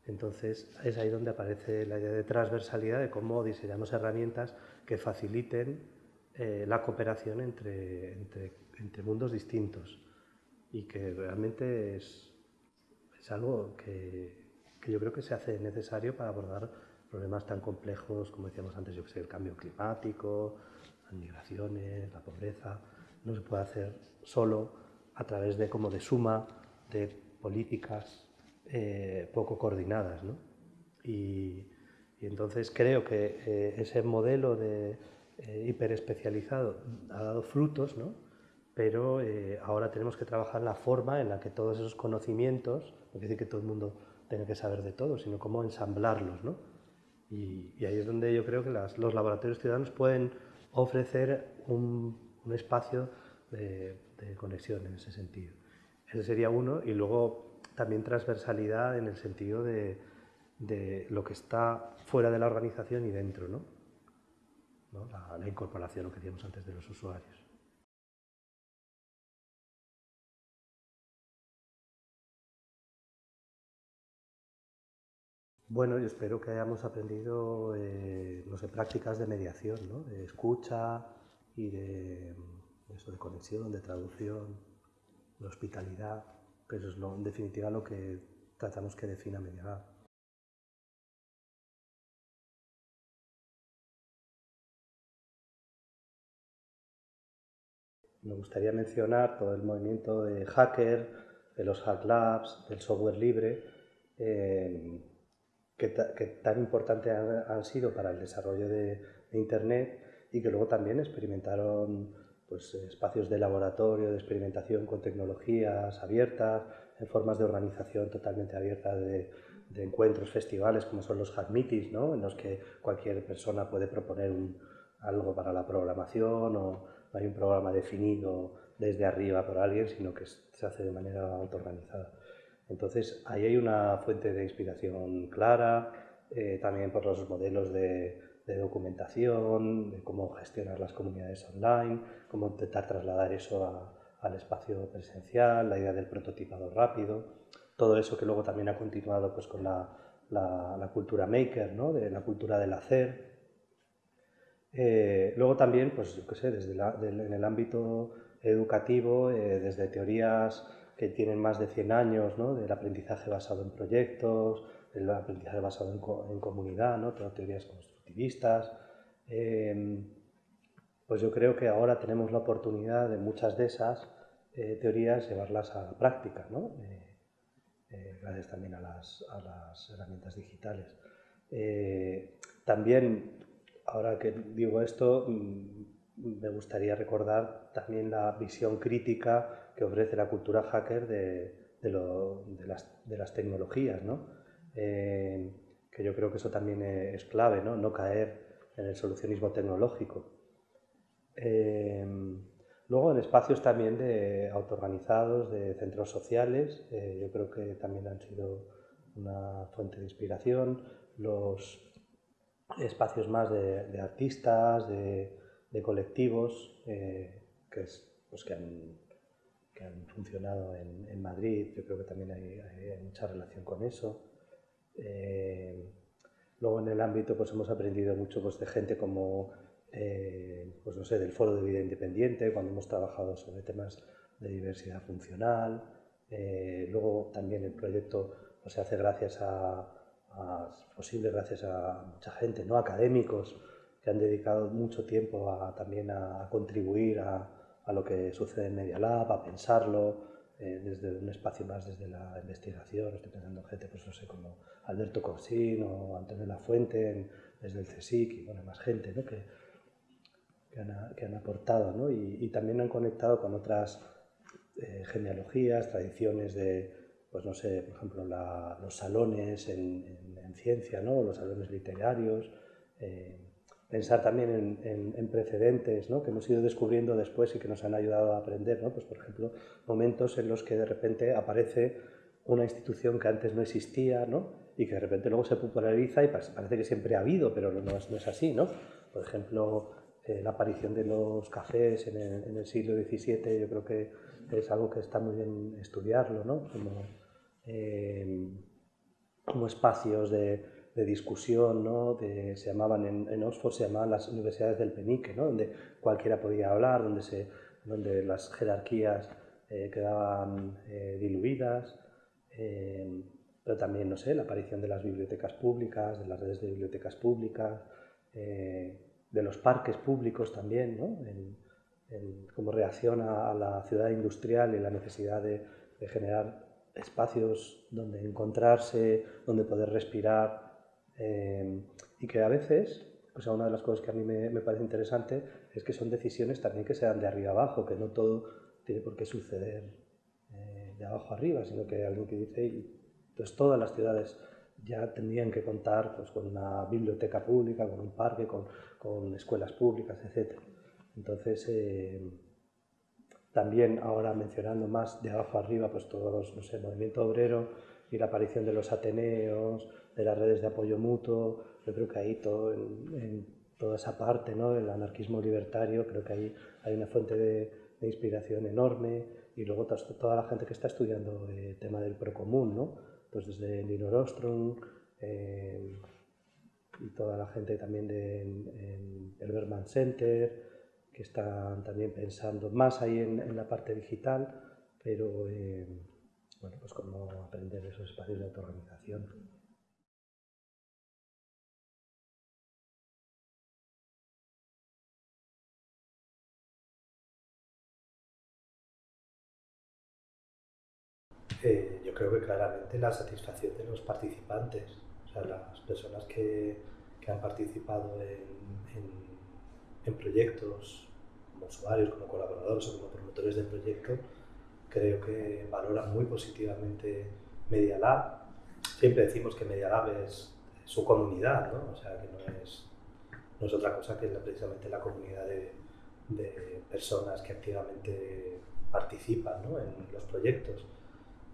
Entonces, es ahí donde aparece la idea de transversalidad, de cómo diseñamos herramientas que faciliten eh, la cooperación entre, entre, mundos distintos y que realmente es, es algo que, que yo creo que se hace necesario para abordar problemas tan complejos como decíamos antes, yo que el cambio climático, las migraciones, la pobreza. No se puede hacer solo a través de como de suma de políticas eh, poco coordinadas. ¿no? Y, entonces creo que eh, ese modelo de eh, hiperespecializado ha dado frutos, ¿no? pero ahora tenemos que trabajar la forma en la que todos esos conocimientos, no quiere decir que todo el mundo tener que saber de todo, sino cómo ensamblarlos. ¿no? Y, ahí es donde yo creo que los laboratorios ciudadanos pueden ofrecer un, espacio de, conexión en ese sentido. Ese sería uno, y luego también transversalidad en el sentido de, de lo que está fuera de la organización y dentro, ¿no? La, incorporación, lo que decíamos antes, de los usuarios. Bueno, yo espero que hayamos aprendido eh, prácticas de mediación, ¿no? de escucha y de, eso, de conexión, de traducción, de hospitalidad, eso es en definitiva lo que tratamos que defina Mediagar. Me gustaría mencionar todo el movimiento de hacker, de los hack labs, del software libre. Eh, que, tan importante han, sido para el desarrollo de, Internet y que luego también experimentaron pues, espacios de laboratorio, de experimentación con tecnologías abiertas, en formas de organización totalmente abiertas de, encuentros, festivales, como son los Hack Meetings, ¿no? en los que cualquier persona puede proponer algo para la programación o no hay un programa definido desde arriba por alguien, sino que se hace de manera autoorganizada. Entonces, ahí hay una fuente de inspiración clara, eh, también por los modelos de, documentación, de cómo gestionar las comunidades online, cómo intentar trasladar eso al espacio presencial, la idea del prototipado rápido, todo eso que luego también ha continuado pues, con la, cultura maker, ¿no? de la cultura del hacer. Eh, luego también, pues yo qué sé, desde en el ámbito educativo, eh, desde teorías que tienen más de 100 años, ¿no? del aprendizaje basado en proyectos, del aprendizaje basado en, comunidad, ¿no? teorías constructivistas. Em, pues yo creo que ahora tenemos la oportunidad de muchas de esas eh, teorías llevarlas a la práctica. ¿no? Gracias también a las, herramientas digitales. también, ahora que digo esto, mm, me gustaría recordar también la visión crítica que ofrece la cultura hacker de, las, tecnologías, ¿no? Eh, que yo creo que eso también es clave, no, no caer en el solucionismo tecnológico. Eh, luego en espacios también de autoorganizados, de centros sociales, eh, yo creo que también han sido una fuente de inspiración. Los espacios más de artistas, de, de colectivos eh, que, pues, que, han, que, han, funcionado en, en, Madrid. Yo creo que también hay, hay mucha relación con eso. Eh, luego en el ámbito pues hemos aprendido mucho pues, de gente como, eh, pues no sé, del Foro de Vida Independiente, cuando hemos trabajado sobre temas de diversidad funcional. luego también el proyecto pues, se hace gracias a, posible gracias a mucha gente, ¿no? académicos, que han dedicado mucho tiempo a, también a, contribuir a, a, lo que sucede en Media Lab, a pensarlo, eh, desde un espacio más desde la investigación, estoy pensando en gente, pues no sé, como Alberto Corsín o Antonio Lafuente, desde el CSIC y bueno, más gente ¿no? que, que, han, que han aportado ¿no? y, y, también han conectado con otras eh, genealogías, tradiciones de, pues no sé, por ejemplo, los salones en, en, en, ciencia, ¿no? los salones literarios, eh, pensar también en, precedentes ¿no? que hemos ido descubriendo después y que nos han ayudado a aprender. ¿no? Pues, por ejemplo, momentos en los que de repente aparece una institución que antes no existía ¿no? y que de repente luego se populariza y parece que siempre ha habido, pero no es, no es así. ¿no? Por ejemplo, eh, la aparición de los cafés en el, siglo XVII yo creo que es algo que está muy bien estudiarlo, ¿no? Eh, como espacios de de discusión, ¿no? se llamaban en, Oxford, se llamaban las universidades del penique, ¿no? donde cualquiera podía hablar, donde, se, donde las jerarquías eh, quedaban eh, diluidas, eh, pero también, no sé, la aparición de las bibliotecas públicas, de las redes de bibliotecas públicas, de los parques públicos también, ¿no? como reacción a, la ciudad industrial y la necesidad de, de generar espacios donde encontrarse, donde poder respirar, eh, y que a veces, pues una de las cosas que a mí me, me, parece interesante es que son decisiones también que se dan de arriba abajo, que no todo tiene por qué suceder eh, de abajo arriba, sino que alguien que dice, y, pues todas las ciudades ya tendrían que contar pues, con una biblioteca pública, con un parque, con, con escuelas públicas, etc. Entonces, eh, también ahora mencionando más de abajo arriba, pues todos, no sé, el movimiento obrero y la aparición de los ateneos, de las redes de apoyo mutuo, yo creo que ahí todo, en, toda esa parte ¿no? del anarquismo libertario, creo que ahí hay una fuente de, inspiración enorme y luego toda la gente que está estudiando el tema del procomún, ¿no? pues desde Linor Ostrom eh, y toda la gente también del de, Berman Center, están también pensando más ahí en, la parte digital, pero eh, bueno, pues cómo aprender esos espacios de autoorganización. Eh, yo creo que claramente la satisfacción de los participantes, o sea, las personas que, han participado en, proyectos como usuarios, como colaboradores o como promotores del proyecto, creo que valoran muy positivamente Media Lab. Siempre decimos que Media Lab es su comunidad, ¿no? o sea, que no es, no es otra cosa que precisamente la comunidad de, de personas que activamente participan ¿no? en los proyectos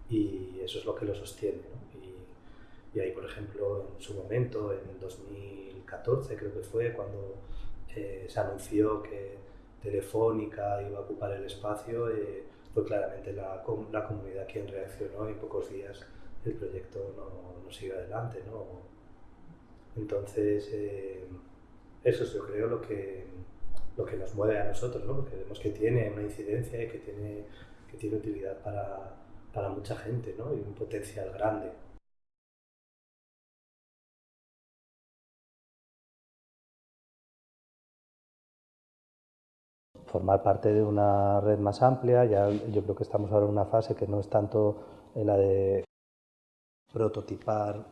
y eso es lo que lo sostiene. Y, y, ahí, por ejemplo, en su momento, en 2014 creo que fue, cuando eh, se anunció que Telefónica iba a ocupar el espacio, eh, fue claramente la, la, comunidad quien reaccionó y en pocos días el proyecto no, no sigue adelante. ¿no? Entonces, eh, eso es yo creo lo que, lo que nos mueve a nosotros, ¿no? porque vemos que tiene una incidencia y que tiene, que tiene utilidad para, para mucha gente ¿no? y un potencial grande. Formar parte de una red más amplia, ya yo creo que estamos ahora en una fase que no es tanto en la de prototipar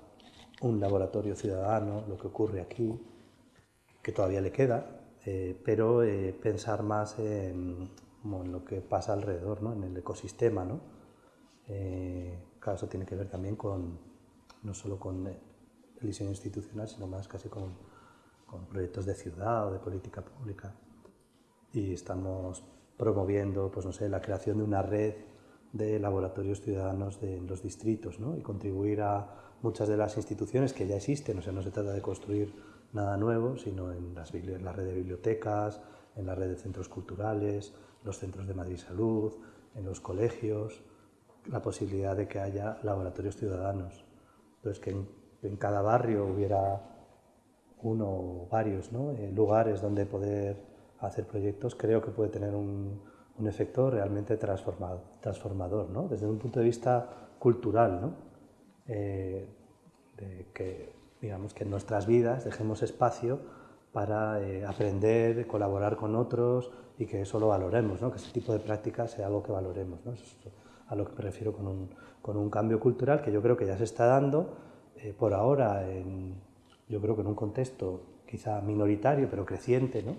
un laboratorio ciudadano, lo que ocurre aquí, que todavía le queda, eh, pero eh, pensar más en, lo que pasa alrededor, ¿no? en el ecosistema. ¿no? Eh, claro, eso tiene que ver también con, no solo con el diseño institucional, sino más casi con, con proyectos de ciudad o de política pública. Y estamos promoviendo, pues no sé, la creación de una red de laboratorios ciudadanos de, en los distritos ¿no? y contribuir a muchas de las instituciones que ya existen, o sea, no se trata de construir nada nuevo, sino en, las, la red de bibliotecas, en la red de centros culturales, los centros de Madrid Salud, en los colegios, la posibilidad de que haya laboratorios ciudadanos. Entonces, que en, cada barrio hubiera uno o varios ¿no? Eh, lugares donde poder hacer proyectos, creo que puede tener un, un efecto realmente transformado, transformador, ¿no? desde un punto de vista cultural, ¿no? Eh, de que, digamos, que en nuestras vidas dejemos espacio para eh, aprender, colaborar con otros y que eso lo valoremos, ¿no? que ese tipo de prácticas sea algo que valoremos. ¿no? es a lo que me refiero con un, con un, cambio cultural que yo creo que ya se está dando eh, por ahora, en, yo creo que en un contexto quizá minoritario pero creciente, ¿no?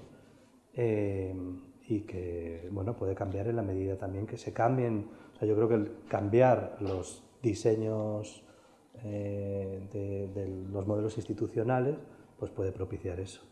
Y que bueno, puede cambiar en la medida también que se cambien. O sea, yo creo que cambiar los diseños eh, de, de, los modelos institucionales pues puede propiciar eso.